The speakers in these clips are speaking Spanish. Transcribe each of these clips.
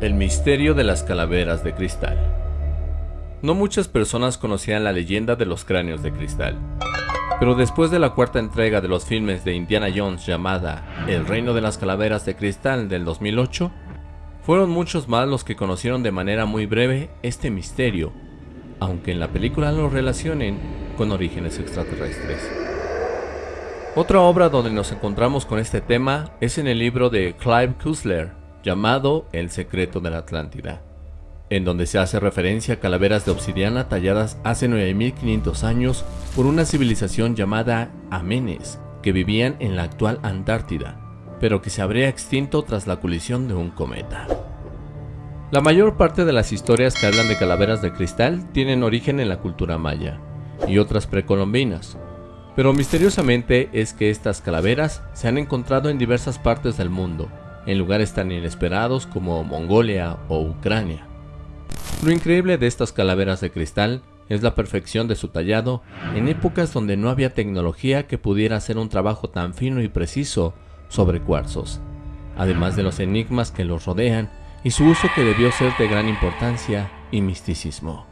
El misterio de las calaveras de cristal. No muchas personas conocían la leyenda de los cráneos de cristal, pero después de la cuarta entrega de los filmes de Indiana Jones llamada El reino de las calaveras de cristal del 2008, fueron muchos más los que conocieron de manera muy breve este misterio, aunque en la película lo relacionen con orígenes extraterrestres. Otra obra donde nos encontramos con este tema es en el libro de Clive Cussler, llamado El secreto de la Atlántida, en donde se hace referencia a calaveras de obsidiana talladas hace 9500 años por una civilización llamada Amenes, que vivían en la actual Antártida, pero que se habría extinto tras la colisión de un cometa. La mayor parte de las historias que hablan de calaveras de cristal tienen origen en la cultura maya y otras precolombinas, pero misteriosamente es que estas calaveras se han encontrado en diversas partes del mundo, en lugares tan inesperados como Mongolia o Ucrania. Lo increíble de estas calaveras de cristal es la perfección de su tallado en épocas donde no había tecnología que pudiera hacer un trabajo tan fino y preciso sobre cuarzos, además de los enigmas que los rodean y su uso que debió ser de gran importancia y misticismo.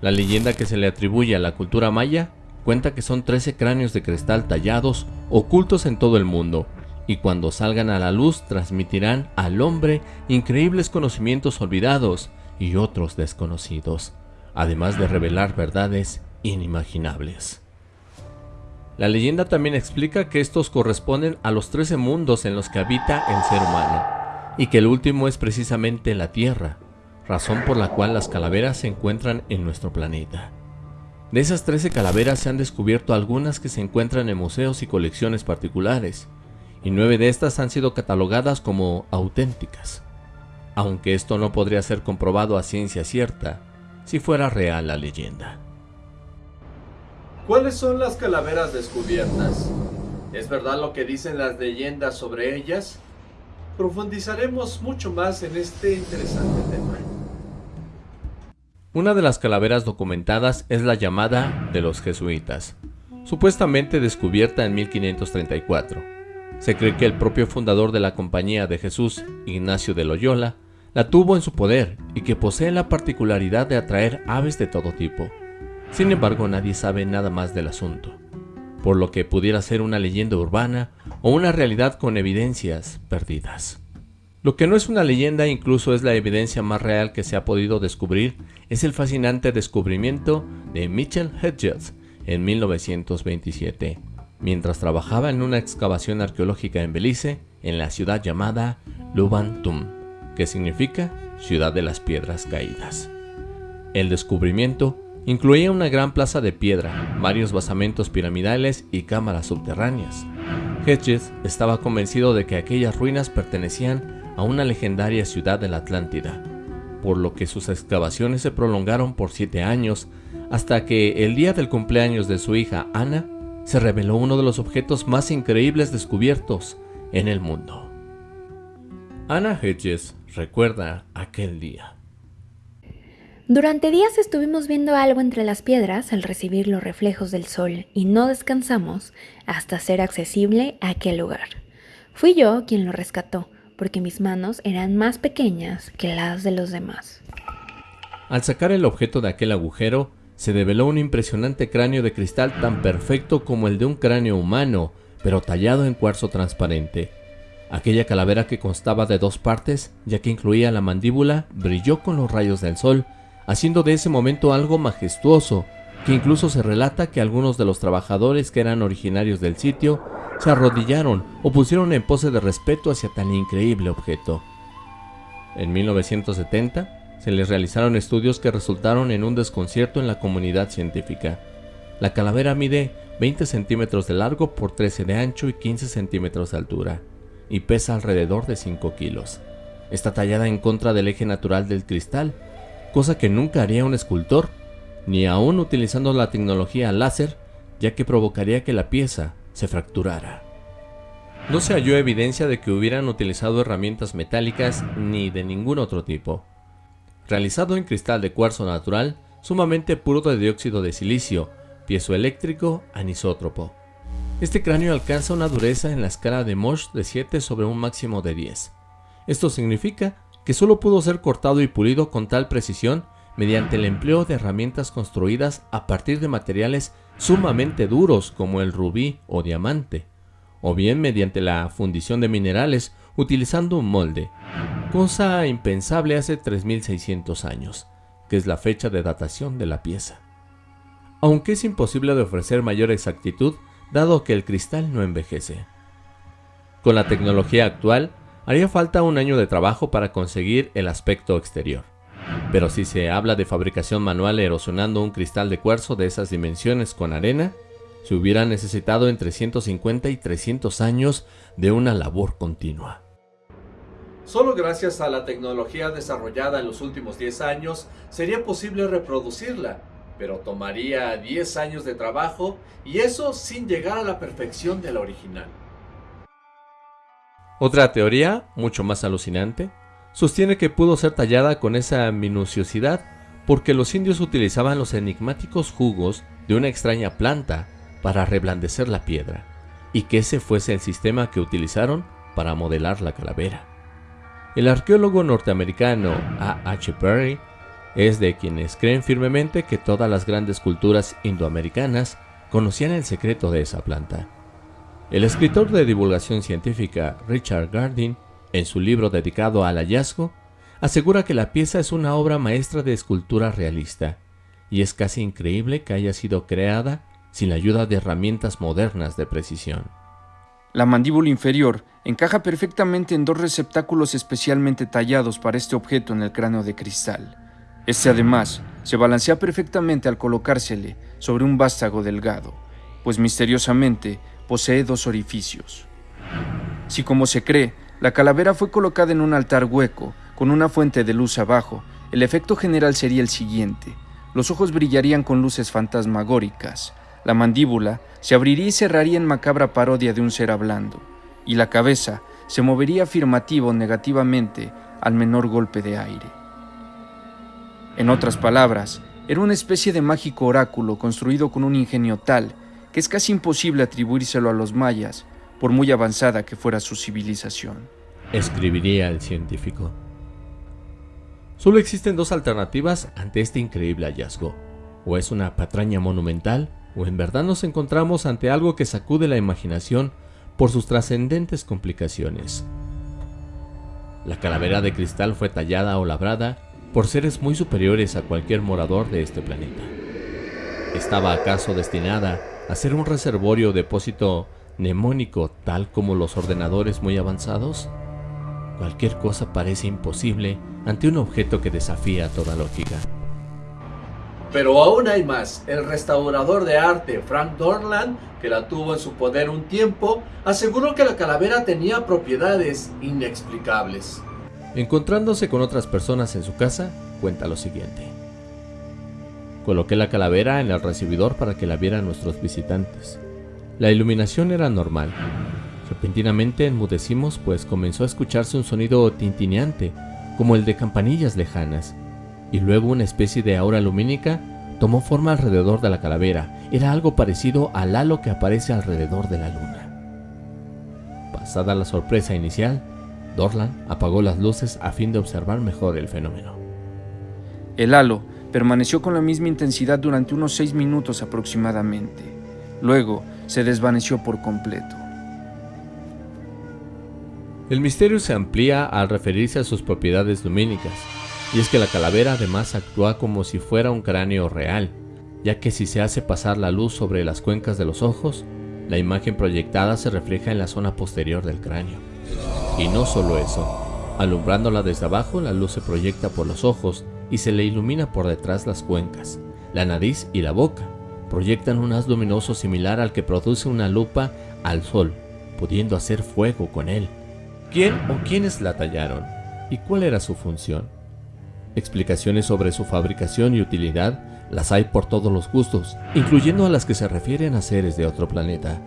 La leyenda que se le atribuye a la cultura maya cuenta que son 13 cráneos de cristal tallados ocultos en todo el mundo y cuando salgan a la luz transmitirán al hombre increíbles conocimientos olvidados y otros desconocidos, además de revelar verdades inimaginables. La leyenda también explica que estos corresponden a los 13 mundos en los que habita el ser humano, y que el último es precisamente la Tierra, razón por la cual las calaveras se encuentran en nuestro planeta. De esas 13 calaveras se han descubierto algunas que se encuentran en museos y colecciones particulares, y nueve de estas han sido catalogadas como auténticas, aunque esto no podría ser comprobado a ciencia cierta si fuera real la leyenda. ¿Cuáles son las calaveras descubiertas? ¿Es verdad lo que dicen las leyendas sobre ellas? Profundizaremos mucho más en este interesante tema. Una de las calaveras documentadas es la llamada de los jesuitas, supuestamente descubierta en 1534 se cree que el propio fundador de la Compañía de Jesús, Ignacio de Loyola, la tuvo en su poder y que posee la particularidad de atraer aves de todo tipo. Sin embargo, nadie sabe nada más del asunto, por lo que pudiera ser una leyenda urbana o una realidad con evidencias perdidas. Lo que no es una leyenda, incluso es la evidencia más real que se ha podido descubrir, es el fascinante descubrimiento de Mitchell Hedges en 1927 mientras trabajaba en una excavación arqueológica en Belice, en la ciudad llamada Lubantum, que significa Ciudad de las Piedras Caídas. El descubrimiento incluía una gran plaza de piedra, varios basamentos piramidales y cámaras subterráneas. Hedges estaba convencido de que aquellas ruinas pertenecían a una legendaria ciudad de la Atlántida, por lo que sus excavaciones se prolongaron por siete años hasta que el día del cumpleaños de su hija Ana se reveló uno de los objetos más increíbles descubiertos en el mundo. Anna Hedges recuerda aquel día. Durante días estuvimos viendo algo entre las piedras al recibir los reflejos del sol y no descansamos hasta ser accesible a aquel lugar. Fui yo quien lo rescató, porque mis manos eran más pequeñas que las de los demás. Al sacar el objeto de aquel agujero, se develó un impresionante cráneo de cristal tan perfecto como el de un cráneo humano, pero tallado en cuarzo transparente. Aquella calavera que constaba de dos partes, ya que incluía la mandíbula, brilló con los rayos del sol, haciendo de ese momento algo majestuoso, que incluso se relata que algunos de los trabajadores que eran originarios del sitio se arrodillaron o pusieron en pose de respeto hacia tan increíble objeto. En 1970, se les realizaron estudios que resultaron en un desconcierto en la comunidad científica. La calavera mide 20 centímetros de largo por 13 de ancho y 15 centímetros de altura, y pesa alrededor de 5 kilos. Está tallada en contra del eje natural del cristal, cosa que nunca haría un escultor, ni aún utilizando la tecnología láser, ya que provocaría que la pieza se fracturara. No se halló evidencia de que hubieran utilizado herramientas metálicas ni de ningún otro tipo realizado en cristal de cuarzo natural sumamente puro de dióxido de silicio, piezoeléctrico anisótropo. Este cráneo alcanza una dureza en la escala de Mosh de 7 sobre un máximo de 10. Esto significa que solo pudo ser cortado y pulido con tal precisión mediante el empleo de herramientas construidas a partir de materiales sumamente duros como el rubí o diamante, o bien mediante la fundición de minerales utilizando un molde, cosa impensable hace 3600 años, que es la fecha de datación de la pieza. Aunque es imposible de ofrecer mayor exactitud dado que el cristal no envejece. Con la tecnología actual, haría falta un año de trabajo para conseguir el aspecto exterior. Pero si se habla de fabricación manual erosionando un cristal de cuarzo de esas dimensiones con arena, se hubiera necesitado entre 150 y 300 años de una labor continua. Solo gracias a la tecnología desarrollada en los últimos 10 años sería posible reproducirla, pero tomaría 10 años de trabajo y eso sin llegar a la perfección de la original. Otra teoría, mucho más alucinante, sostiene que pudo ser tallada con esa minuciosidad porque los indios utilizaban los enigmáticos jugos de una extraña planta para reblandecer la piedra, y que ese fuese el sistema que utilizaron para modelar la calavera. El arqueólogo norteamericano A. H. Perry es de quienes creen firmemente que todas las grandes culturas indoamericanas conocían el secreto de esa planta. El escritor de divulgación científica Richard Gardin, en su libro dedicado al hallazgo, asegura que la pieza es una obra maestra de escultura realista, y es casi increíble que haya sido creada sin la ayuda de herramientas modernas de precisión. La mandíbula inferior encaja perfectamente en dos receptáculos especialmente tallados para este objeto en el cráneo de cristal. Este además se balancea perfectamente al colocársele sobre un vástago delgado, pues misteriosamente posee dos orificios. Si como se cree, la calavera fue colocada en un altar hueco, con una fuente de luz abajo, el efecto general sería el siguiente. Los ojos brillarían con luces fantasmagóricas, la mandíbula se abriría y cerraría en macabra parodia de un ser hablando, y la cabeza se movería afirmativo negativamente al menor golpe de aire. En otras palabras, era una especie de mágico oráculo construido con un ingenio tal que es casi imposible atribuírselo a los mayas, por muy avanzada que fuera su civilización. Escribiría el científico. Solo existen dos alternativas ante este increíble hallazgo. O es una patraña monumental, o en verdad nos encontramos ante algo que sacude la imaginación por sus trascendentes complicaciones. La calavera de cristal fue tallada o labrada por seres muy superiores a cualquier morador de este planeta. ¿Estaba acaso destinada a ser un reservorio o depósito mnemónico tal como los ordenadores muy avanzados? Cualquier cosa parece imposible ante un objeto que desafía toda lógica. Pero aún hay más. El restaurador de arte Frank Dorland, que la tuvo en su poder un tiempo, aseguró que la calavera tenía propiedades inexplicables. Encontrándose con otras personas en su casa, cuenta lo siguiente. Coloqué la calavera en el recibidor para que la vieran nuestros visitantes. La iluminación era normal. Repentinamente enmudecimos pues comenzó a escucharse un sonido tintineante, como el de campanillas lejanas, y luego una especie de aura lumínica tomó forma alrededor de la calavera. Era algo parecido al halo que aparece alrededor de la luna. Pasada la sorpresa inicial, Dorland apagó las luces a fin de observar mejor el fenómeno. El halo permaneció con la misma intensidad durante unos seis minutos aproximadamente. Luego se desvaneció por completo. El misterio se amplía al referirse a sus propiedades lumínicas, y es que la calavera además actúa como si fuera un cráneo real, ya que si se hace pasar la luz sobre las cuencas de los ojos, la imagen proyectada se refleja en la zona posterior del cráneo. Y no solo eso, alumbrándola desde abajo, la luz se proyecta por los ojos y se le ilumina por detrás las cuencas, la nariz y la boca. Proyectan un haz luminoso similar al que produce una lupa al sol, pudiendo hacer fuego con él. ¿Quién o quiénes la tallaron? ¿Y cuál era su función? Explicaciones sobre su fabricación y utilidad las hay por todos los gustos, incluyendo a las que se refieren a seres de otro planeta.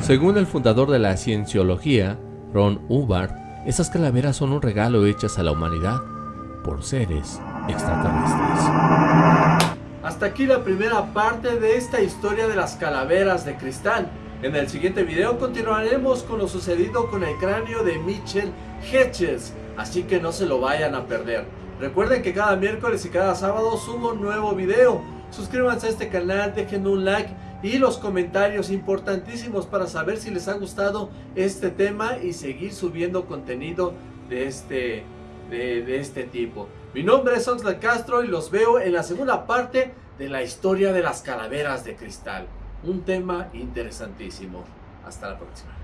Según el fundador de la cienciología, Ron Hubbard, esas calaveras son un regalo hechas a la humanidad por seres extraterrestres. Hasta aquí la primera parte de esta historia de las calaveras de cristal. En el siguiente video continuaremos con lo sucedido con el cráneo de Mitchell Hedges, así que no se lo vayan a perder. Recuerden que cada miércoles y cada sábado subo un nuevo video. Suscríbanse a este canal, dejen un like y los comentarios importantísimos para saber si les ha gustado este tema y seguir subiendo contenido de este, de, este tipo. Mi nombre es Oxlack Castro y los veo en la segunda parte de la historia de las calaveras de cristal. Un tema interesantísimo. Hasta la próxima.